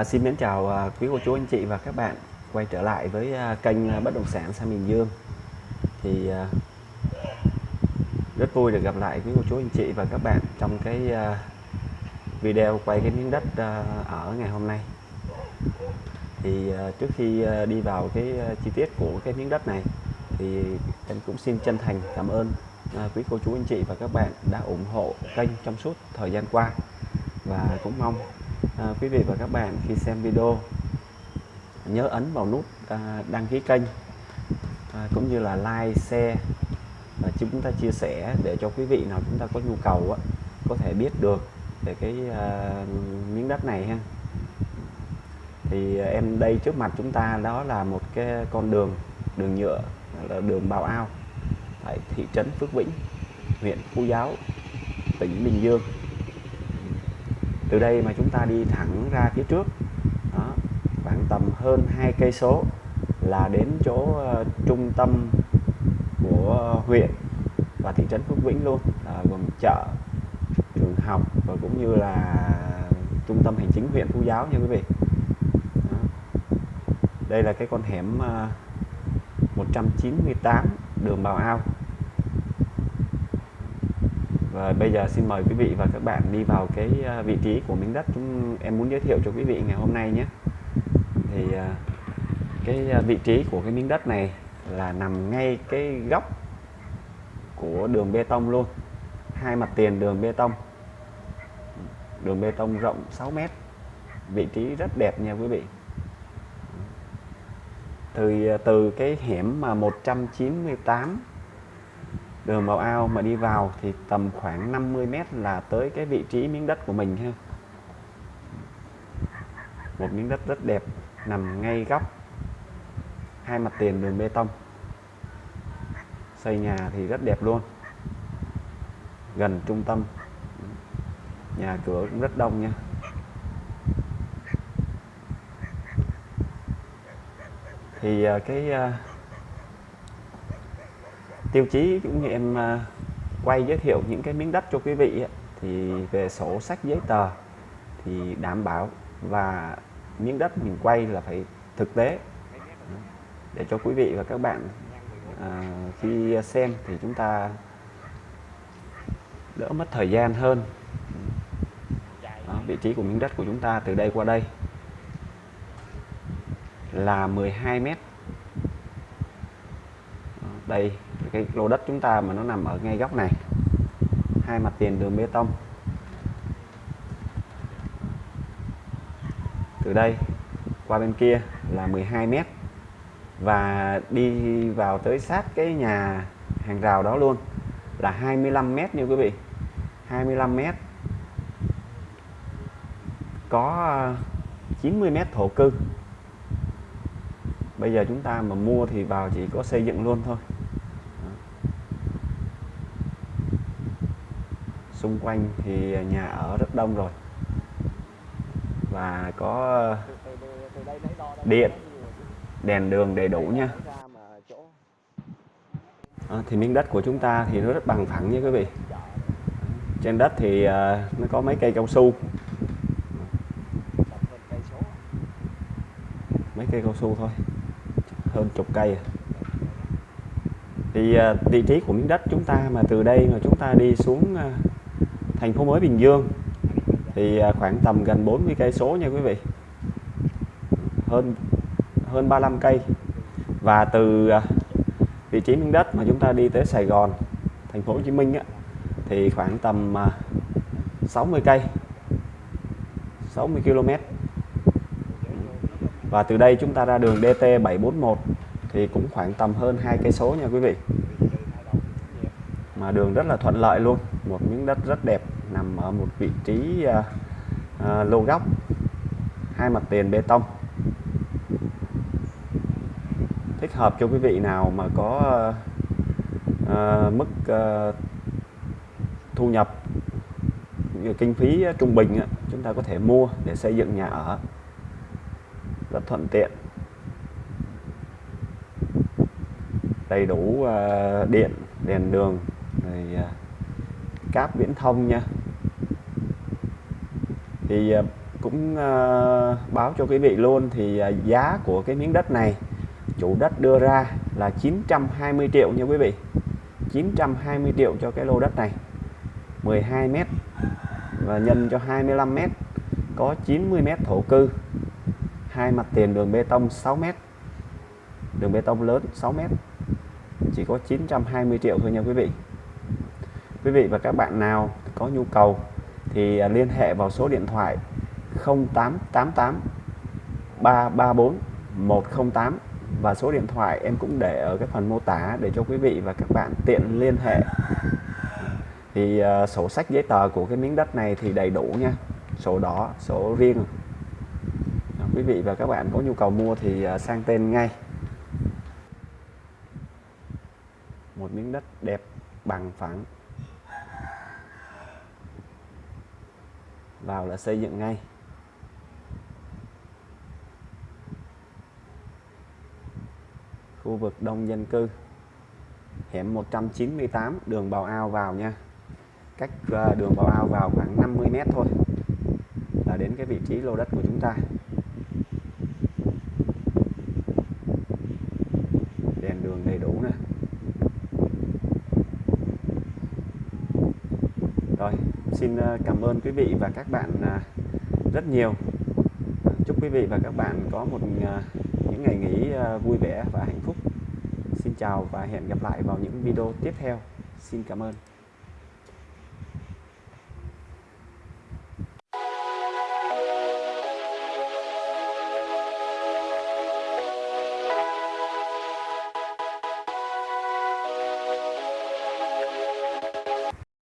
À, xin mến chào à, quý cô chú anh chị và các bạn. Quay trở lại với à, kênh à, bất động sản Sa Miền Dương. Thì à, rất vui được gặp lại quý cô chú anh chị và các bạn trong cái à, video quay cái miếng đất à, ở ngày hôm nay. Thì à, trước khi à, đi vào cái à, chi tiết của cái miếng đất này thì em cũng xin chân thành cảm ơn à, quý cô chú anh chị và các bạn đã ủng hộ kênh trong suốt thời gian qua. Và cũng mong à, quý vị và các bạn khi xem video nhớ ấn vào nút à, đăng ký kênh à, cũng như là like, share và chúng ta chia sẻ để cho quý vị nào chúng ta có nhu cầu á, có thể biết được về cái à, miếng đất này ha. Thì em đây trước mặt chúng ta đó là một cái con đường đường nhựa là đường Bào Ao tại thị trấn Phước Vĩnh huyện Phú Giáo tỉnh Bình Dương từ đây mà chúng ta đi thẳng ra phía trước. Đó, khoảng tầm hơn hai cây số là đến chỗ uh, trung tâm của huyện và thị trấn Phước Vĩnh luôn. Là gồm chợ trường học và cũng như là trung tâm hành chính huyện Phú Giáo nha quý vị. Đó. đây là cái con hẻm ờ, uh, 198 đường Bào Ao và bây giờ xin mời quý vị và các bạn đi vào cái à, vị trí của miếng đất chúng em muốn giới thiệu cho quý vị ngày hôm nay nhé. Thì à, cái à, vị trí của cái miếng đất này là nằm ngay cái góc của đường bê tông luôn. Hai mặt tiền đường bê tông. Đường bê tông rộng 6 mét. Vị trí rất đẹp nha quý vị. Từ từ cái hẻm mà 198 đường vào ao mà đi vào thì tầm khoảng 50 mét là tới cái vị trí miếng đất của mình ha. Một miếng đất rất đẹp, nằm ngay góc hai mặt tiền đường bê tông. Xây nhà thì rất đẹp luôn. Gần trung tâm. Nhà cửa cũng rất đông nha. Thì à, cái à, tiêu chí cũng như em à, quay giới thiệu những cái miếng đất cho quý vị thì về sổ sách giấy tờ thì đảm bảo và miếng đất mình quay là phải thực tế. Để cho quý vị và các bạn à, khi xem thì chúng ta đỡ mất thời gian hơn. Đó, vị trí của miếng đất của chúng ta từ đây qua đây là 12 mét đây, cái lô đất chúng ta mà nó nằm ở ngay góc này. Hai mặt tiền đường bê tông. Từ đây, qua bên kia là 12 mét và đi vào tới sát cái nhà hàng rào đó luôn là 25 mét nha quý vị. 25 mét có ờ, 90 mét thổ cư. Bây giờ chúng ta mà mua thì vào chỉ có xây dựng luôn thôi. Xung quanh thì nhà ở rất đông rồi. Và có điện đèn đường đầy đủ nha. À, thì miếng đất của chúng ta thì nó rất bằng phẳng nha quý vị. Trên đất thì uh, nó có mấy cây cao su. Mấy cây cao su thôi hơn chục cây à. thì uh, vị trí của miếng đất chúng ta mà từ đây mà chúng ta đi xuống uh, thành phố mới Bình Dương thì à, khoảng tầm gần 40 cây số nha quý vị. Hơn hơn 35 cây. Và từ à, vị trí miếng đất mà chúng ta đi tới Sài Gòn thành phố Hồ Chí Minh á, thì khoảng tầm à, 60 cây. 60 km và từ đây chúng ta ra đường DT 741 thì cũng khoảng tầm hơn hai cây số nha quý vị. Mà đường rất là thuận lợi luôn một miếng đất rất đẹp nằm ở một vị trí à, à, lô góc. Hai mặt tiền bê tông. Thích hợp cho quý vị nào mà có à, mức à, thu nhập kinh phí trung bình chúng ta có thể mua để xây dựng nhà ở. Rất thuận tiện. Đầy đủ à, điện đèn đường rồi à, cáp viễn thông nha thì à, cũng à, báo cho quý vị luôn thì à, giá của cái miếng đất này, chủ đất đưa ra là 920 triệu nha quý vị. 920 triệu cho cái lô đất này. 12 mét và nhân cho 25 mét, có 90 mét thổ cư. Hai mặt tiền đường bê tông 6 mét, đường bê tông lớn 6 mét, chỉ có 920 triệu thôi nha quý vị. Quý vị và các bạn nào có nhu cầu thì à, liên hệ vào số điện thoại 0888 334 108 và số điện thoại em cũng để ở cái phần mô tả để cho quý vị và các bạn tiện liên hệ. Thì uh, sổ sách giấy tờ của cái miếng đất này thì đầy đủ nha. Sổ đỏ sổ riêng. Quý vị và các bạn có nhu cầu mua thì uh, sang tên ngay. Một miếng đất đẹp bằng phẳng. Vào là xây dựng ngay. Khu vực đông dân cư, hẻm 198 đường Bào Ao vào nha. Cách à, đường Bào Ao vào khoảng 50 mét thôi, là đến cái vị trí lô đất của chúng ta đèn đường đầy đủ nè rồi xin ờ, cảm ơn quý vị và các bạn ờ, rất nhiều. Chúc quý vị và các bạn có một ờ, những ngày nghỉ vui vẻ và hạnh phúc. Xin chào và hẹn gặp lại vào những video tiếp theo. Xin cảm ơn.